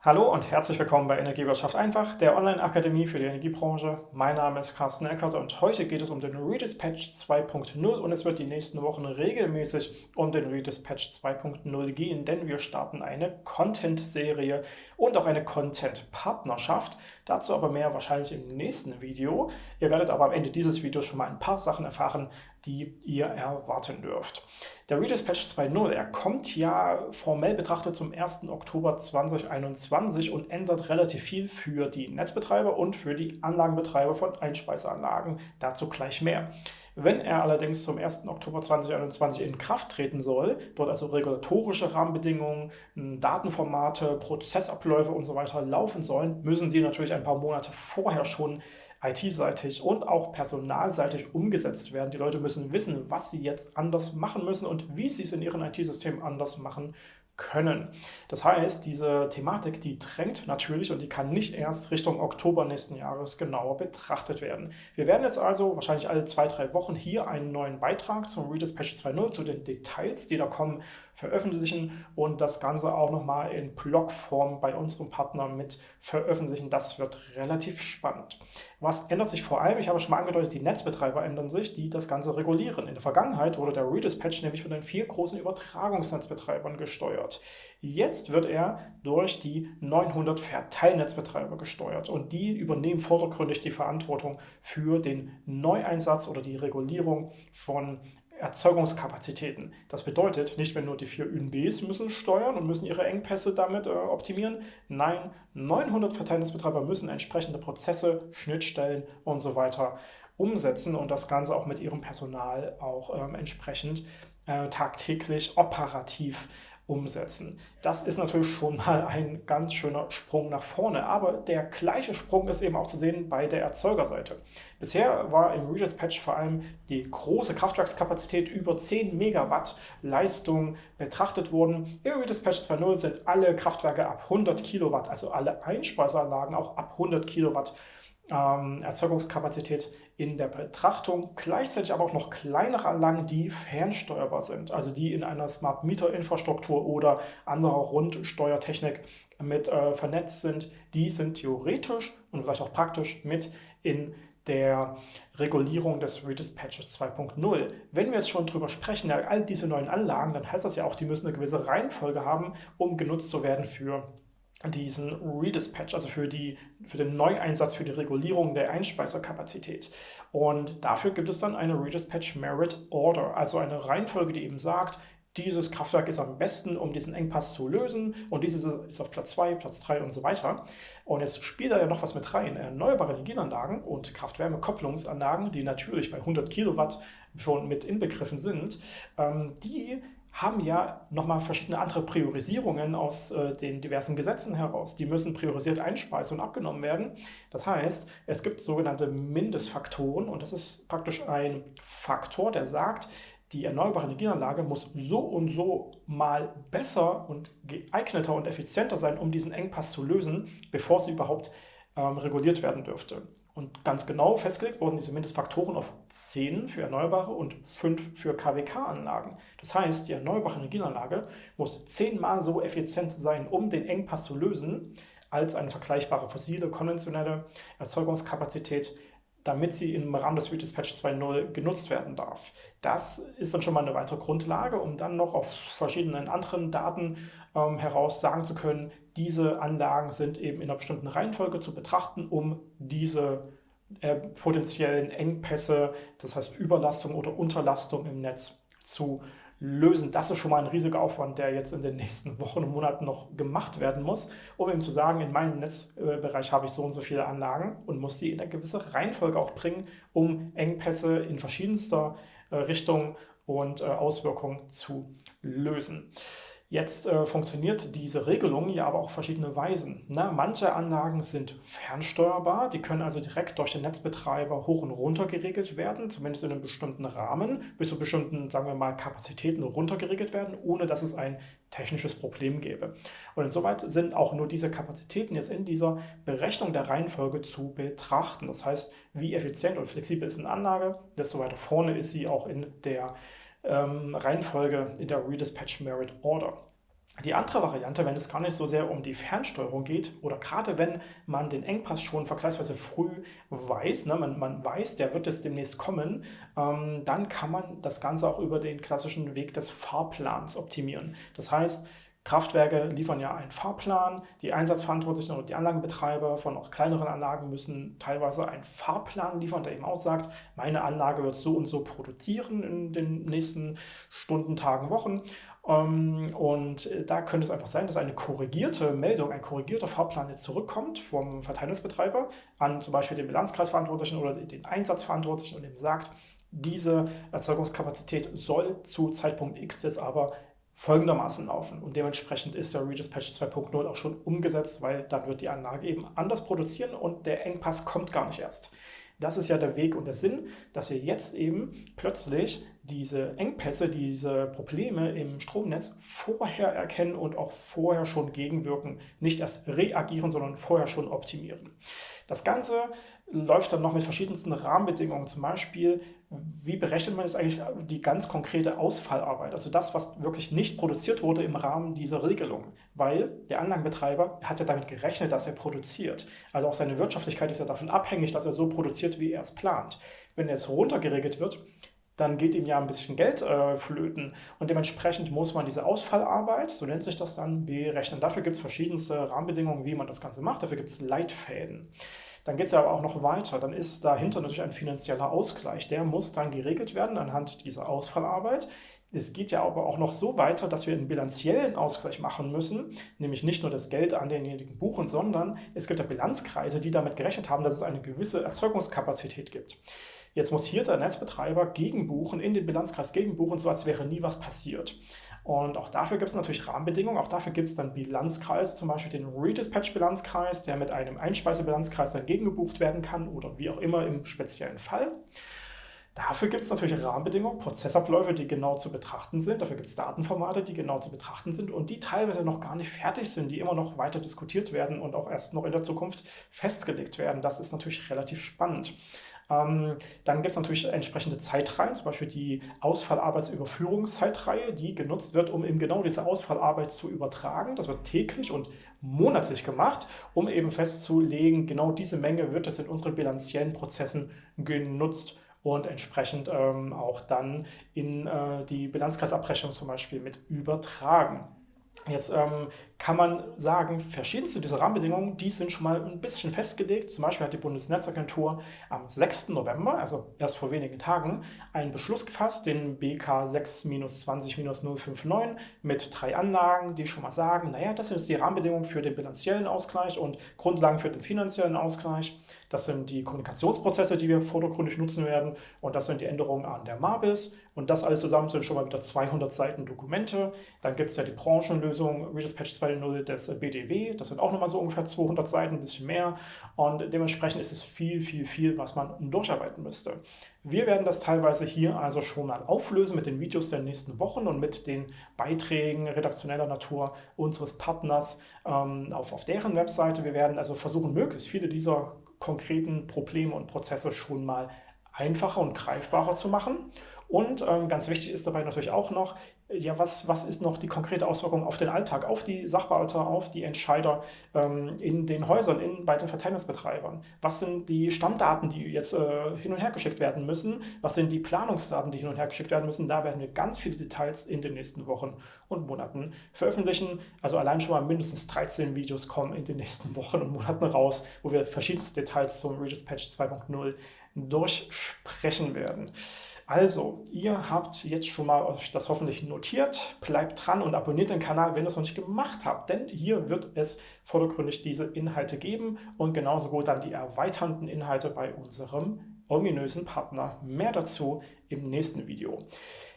Hallo und herzlich willkommen bei Energiewirtschaft einfach, der Online-Akademie für die Energiebranche. Mein Name ist Carsten Eckert und heute geht es um den Redispatch 2.0 und es wird die nächsten Wochen regelmäßig um den Redispatch 2.0 gehen, denn wir starten eine Content-Serie und auch eine Content-Partnerschaft. Dazu aber mehr wahrscheinlich im nächsten Video. Ihr werdet aber am Ende dieses Videos schon mal ein paar Sachen erfahren, die ihr erwarten dürft. Der Redispatch 2.0, er kommt ja formell betrachtet zum 1. Oktober 2021 und ändert relativ viel für die Netzbetreiber und für die Anlagenbetreiber von Einspeiseanlagen. Dazu gleich mehr. Wenn er allerdings zum 1. Oktober 2021 in Kraft treten soll, dort also regulatorische Rahmenbedingungen, Datenformate, Prozessabläufe und so laufen sollen, müssen sie natürlich ein paar Monate vorher schon IT-seitig und auch personalseitig umgesetzt werden. Die Leute müssen wissen, was sie jetzt anders machen müssen und wie sie es in ihren IT-Systemen anders machen können. Das heißt, diese Thematik, die drängt natürlich und die kann nicht erst Richtung Oktober nächsten Jahres genauer betrachtet werden. Wir werden jetzt also wahrscheinlich alle zwei, drei Wochen hier einen neuen Beitrag zum Redispatch 2.0 zu den Details, die da kommen, veröffentlichen und das Ganze auch nochmal in Blogform bei unserem Partner mit veröffentlichen. Das wird relativ spannend. Was ändert sich vor allem? Ich habe schon mal angedeutet, die Netzbetreiber ändern sich, die das Ganze regulieren. In der Vergangenheit wurde der Redispatch nämlich von den vier großen Übertragungsnetzbetreibern gesteuert. Jetzt wird er durch die 900 Verteilnetzbetreiber gesteuert und die übernehmen vordergründig die Verantwortung für den Neueinsatz oder die Regulierung von Erzeugungskapazitäten. Das bedeutet, nicht wenn nur die vier ÜNBs müssen steuern und müssen ihre Engpässe damit äh, optimieren. Nein, 900 Verteilnetzbetreiber müssen entsprechende Prozesse, Schnittstellen und so weiter umsetzen und das Ganze auch mit ihrem Personal auch ähm, entsprechend äh, tagtäglich operativ umsetzen. Das ist natürlich schon mal ein ganz schöner Sprung nach vorne, aber der gleiche Sprung ist eben auch zu sehen bei der Erzeugerseite. Bisher war im Redispatch vor allem die große Kraftwerkskapazität über 10 Megawatt Leistung betrachtet worden. Im Redispatch 2.0 sind alle Kraftwerke ab 100 Kilowatt, also alle Einspeiseanlagen auch ab 100 Kilowatt ähm, Erzeugungskapazität in der Betrachtung, gleichzeitig aber auch noch kleinere Anlagen, die fernsteuerbar sind, also die in einer Smart Meter Infrastruktur oder anderer Rundsteuertechnik mit äh, vernetzt sind, die sind theoretisch und vielleicht auch praktisch mit in der Regulierung des Redispatches 2.0. Wenn wir jetzt schon drüber sprechen, all diese neuen Anlagen, dann heißt das ja auch, die müssen eine gewisse Reihenfolge haben, um genutzt zu werden für diesen Redispatch, also für, die, für den Neueinsatz, für die Regulierung der Einspeiserkapazität. Und dafür gibt es dann eine Redispatch Merit Order, also eine Reihenfolge, die eben sagt, dieses Kraftwerk ist am besten, um diesen Engpass zu lösen und dieses ist auf Platz 2, Platz 3 und so weiter. Und jetzt spielt da ja noch was mit rein. Erneuerbare Energienanlagen und Kraft-Wärme-Kopplungsanlagen, die natürlich bei 100 Kilowatt schon mit inbegriffen sind, ähm, die haben ja nochmal verschiedene andere Priorisierungen aus äh, den diversen Gesetzen heraus. Die müssen priorisiert einspeisen und abgenommen werden. Das heißt, es gibt sogenannte Mindestfaktoren und das ist praktisch ein Faktor, der sagt, die erneuerbare Energieanlage muss so und so mal besser und geeigneter und effizienter sein, um diesen Engpass zu lösen, bevor sie überhaupt ähm, reguliert werden dürfte. Und ganz genau festgelegt wurden diese Mindestfaktoren auf 10 für Erneuerbare und 5 für KWK-Anlagen. Das heißt, die erneuerbare Energieanlage muss zehnmal so effizient sein, um den Engpass zu lösen, als eine vergleichbare fossile, konventionelle Erzeugungskapazität, damit sie im Rahmen des Redispatch 2.0 genutzt werden darf. Das ist dann schon mal eine weitere Grundlage, um dann noch auf verschiedenen anderen Daten ähm, heraus sagen zu können, diese Anlagen sind eben in einer bestimmten Reihenfolge zu betrachten, um diese äh, potenziellen Engpässe, das heißt Überlastung oder Unterlastung im Netz zu lösen. Das ist schon mal ein riesiger Aufwand, der jetzt in den nächsten Wochen und Monaten noch gemacht werden muss, um eben zu sagen, in meinem Netzbereich habe ich so und so viele Anlagen und muss die in eine gewisse Reihenfolge auch bringen, um Engpässe in verschiedenster äh, Richtung und äh, Auswirkungen zu lösen. Jetzt äh, funktioniert diese Regelung ja aber auch verschiedene Weisen. Na, manche Anlagen sind fernsteuerbar, die können also direkt durch den Netzbetreiber hoch und runter geregelt werden, zumindest in einem bestimmten Rahmen, bis zu bestimmten, sagen wir mal, Kapazitäten runtergeregelt werden, ohne dass es ein technisches Problem gäbe. Und insoweit sind auch nur diese Kapazitäten jetzt in dieser Berechnung der Reihenfolge zu betrachten. Das heißt, wie effizient und flexibel ist eine Anlage, desto weiter vorne ist sie auch in der ähm, Reihenfolge in der Redispatch Merit Order. Die andere Variante, wenn es gar nicht so sehr um die Fernsteuerung geht oder gerade wenn man den Engpass schon vergleichsweise früh weiß, ne, man, man weiß, der wird jetzt demnächst kommen, ähm, dann kann man das Ganze auch über den klassischen Weg des Fahrplans optimieren. Das heißt, Kraftwerke liefern ja einen Fahrplan, die Einsatzverantwortlichen oder die Anlagenbetreiber von auch kleineren Anlagen müssen teilweise einen Fahrplan liefern, der eben auch sagt, meine Anlage wird so und so produzieren in den nächsten Stunden, Tagen, Wochen. Ähm, und da könnte es einfach sein, dass eine korrigierte Meldung, ein korrigierter Fahrplan jetzt zurückkommt vom Verteilungsbetreiber an zum Beispiel den Bilanzkreisverantwortlichen oder den Einsatzverantwortlichen und ihm sagt, diese Erzeugungskapazität soll zu Zeitpunkt X jetzt aber folgendermaßen laufen. Und dementsprechend ist der Redispatch 2.0 auch schon umgesetzt, weil dann wird die Anlage eben anders produzieren und der Engpass kommt gar nicht erst. Das ist ja der Weg und der Sinn, dass wir jetzt eben plötzlich diese Engpässe, diese Probleme im Stromnetz vorher erkennen und auch vorher schon gegenwirken. Nicht erst reagieren, sondern vorher schon optimieren. Das Ganze läuft dann noch mit verschiedensten Rahmenbedingungen. Zum Beispiel, wie berechnet man jetzt eigentlich die ganz konkrete Ausfallarbeit? Also das, was wirklich nicht produziert wurde im Rahmen dieser Regelung. Weil der Anlagenbetreiber hat ja damit gerechnet, dass er produziert. Also auch seine Wirtschaftlichkeit ist ja davon abhängig, dass er so produziert, wie er es plant. Wenn es runtergeregelt wird, dann geht ihm ja ein bisschen Geld äh, flöten. Und dementsprechend muss man diese Ausfallarbeit, so nennt sich das dann, berechnen. Dafür gibt es verschiedenste Rahmenbedingungen, wie man das Ganze macht. Dafür gibt es Leitfäden. Dann geht es aber auch noch weiter. Dann ist dahinter natürlich ein finanzieller Ausgleich. Der muss dann geregelt werden anhand dieser Ausfallarbeit. Es geht ja aber auch noch so weiter, dass wir einen bilanziellen Ausgleich machen müssen, nämlich nicht nur das Geld an denjenigen buchen, sondern es gibt ja Bilanzkreise, die damit gerechnet haben, dass es eine gewisse Erzeugungskapazität gibt. Jetzt muss hier der Netzbetreiber gegenbuchen, in den Bilanzkreis gegenbuchen, so als wäre nie was passiert. Und auch dafür gibt es natürlich Rahmenbedingungen. Auch dafür gibt es dann Bilanzkreise, zum Beispiel den Redispatch-Bilanzkreis, der mit einem Einspeisebilanzkreis dann gegengebucht werden kann oder wie auch immer im speziellen Fall. Dafür gibt es natürlich Rahmenbedingungen, Prozessabläufe, die genau zu betrachten sind. Dafür gibt es Datenformate, die genau zu betrachten sind und die teilweise noch gar nicht fertig sind, die immer noch weiter diskutiert werden und auch erst noch in der Zukunft festgelegt werden. Das ist natürlich relativ spannend. Ähm, dann gibt es natürlich entsprechende Zeitreihen, zum Beispiel die Ausfallarbeitsüberführungszeitreihe, die genutzt wird, um eben genau diese Ausfallarbeit zu übertragen. Das wird täglich und monatlich gemacht, um eben festzulegen, genau diese Menge wird es in unseren bilanziellen Prozessen genutzt und entsprechend ähm, auch dann in äh, die Bilanzkreisabrechnung zum Beispiel mit übertragen. Jetzt ähm, kann man sagen, verschiedenste dieser Rahmenbedingungen, die sind schon mal ein bisschen festgelegt. Zum Beispiel hat die Bundesnetzagentur am 6. November, also erst vor wenigen Tagen, einen Beschluss gefasst, den BK 6-20-059 mit drei Anlagen, die schon mal sagen, naja, das sind jetzt die Rahmenbedingungen für den bilanziellen Ausgleich und Grundlagen für den finanziellen Ausgleich. Das sind die Kommunikationsprozesse, die wir vordergründig nutzen werden und das sind die Änderungen an der MABIS und das alles zusammen sind schon mal wieder 200 Seiten Dokumente. Dann gibt es ja die Branchenlösung Redispatch 2.0 des BDW, das sind auch nochmal so ungefähr 200 Seiten, ein bisschen mehr und dementsprechend ist es viel, viel, viel, was man durcharbeiten müsste. Wir werden das teilweise hier also schon mal auflösen mit den Videos der nächsten Wochen und mit den Beiträgen redaktioneller Natur unseres Partners ähm, auf, auf deren Webseite. Wir werden also versuchen, möglichst viele dieser konkreten Probleme und Prozesse schon mal einfacher und greifbarer zu machen. Und ähm, ganz wichtig ist dabei natürlich auch noch, ja, was, was ist noch die konkrete Auswirkung auf den Alltag, auf die Sachbearbeiter, auf die Entscheider ähm, in den Häusern, in, bei den Verteilungsbetreibern? Was sind die Stammdaten, die jetzt äh, hin und her geschickt werden müssen? Was sind die Planungsdaten, die hin und her geschickt werden müssen? Da werden wir ganz viele Details in den nächsten Wochen und Monaten veröffentlichen. Also allein schon mal mindestens 13 Videos kommen in den nächsten Wochen und Monaten raus, wo wir verschiedenste Details zum Redispatch 2.0 durchsprechen werden. Also, ihr habt jetzt schon mal euch das hoffentlich notiert. Bleibt dran und abonniert den Kanal, wenn ihr es noch nicht gemacht habt, denn hier wird es vordergründig diese Inhalte geben und genauso gut dann die erweiternden Inhalte bei unserem ominösen Partner. Mehr dazu im nächsten Video.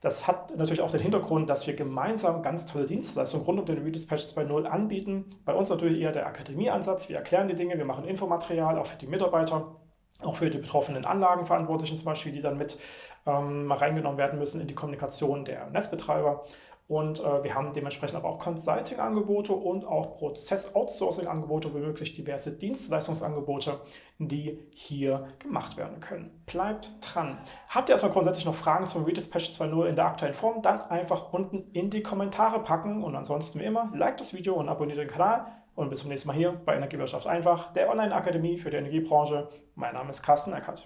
Das hat natürlich auch den Hintergrund, dass wir gemeinsam ganz tolle Dienstleistungen rund um den Redispatch 2.0 anbieten. Bei uns natürlich eher der Akademieansatz. Wir erklären die Dinge, wir machen Infomaterial auch für die Mitarbeiter auch für die betroffenen Anlagenverantwortlichen zum Beispiel, die dann mit ähm, reingenommen werden müssen in die Kommunikation der Netzbetreiber. und äh, wir haben dementsprechend aber auch Consulting-Angebote und auch Prozess-Outsourcing-Angebote, womöglich diverse Dienstleistungsangebote, die hier gemacht werden können. Bleibt dran. Habt ihr erstmal grundsätzlich noch Fragen zum Redispatch 2.0 in der aktuellen Form, dann einfach unten in die Kommentare packen und ansonsten wie immer, like das Video und abonniert den Kanal und bis zum nächsten Mal hier bei Energiewirtschaft einfach, der Online-Akademie für die Energiebranche. Mein Name ist Carsten Eckert.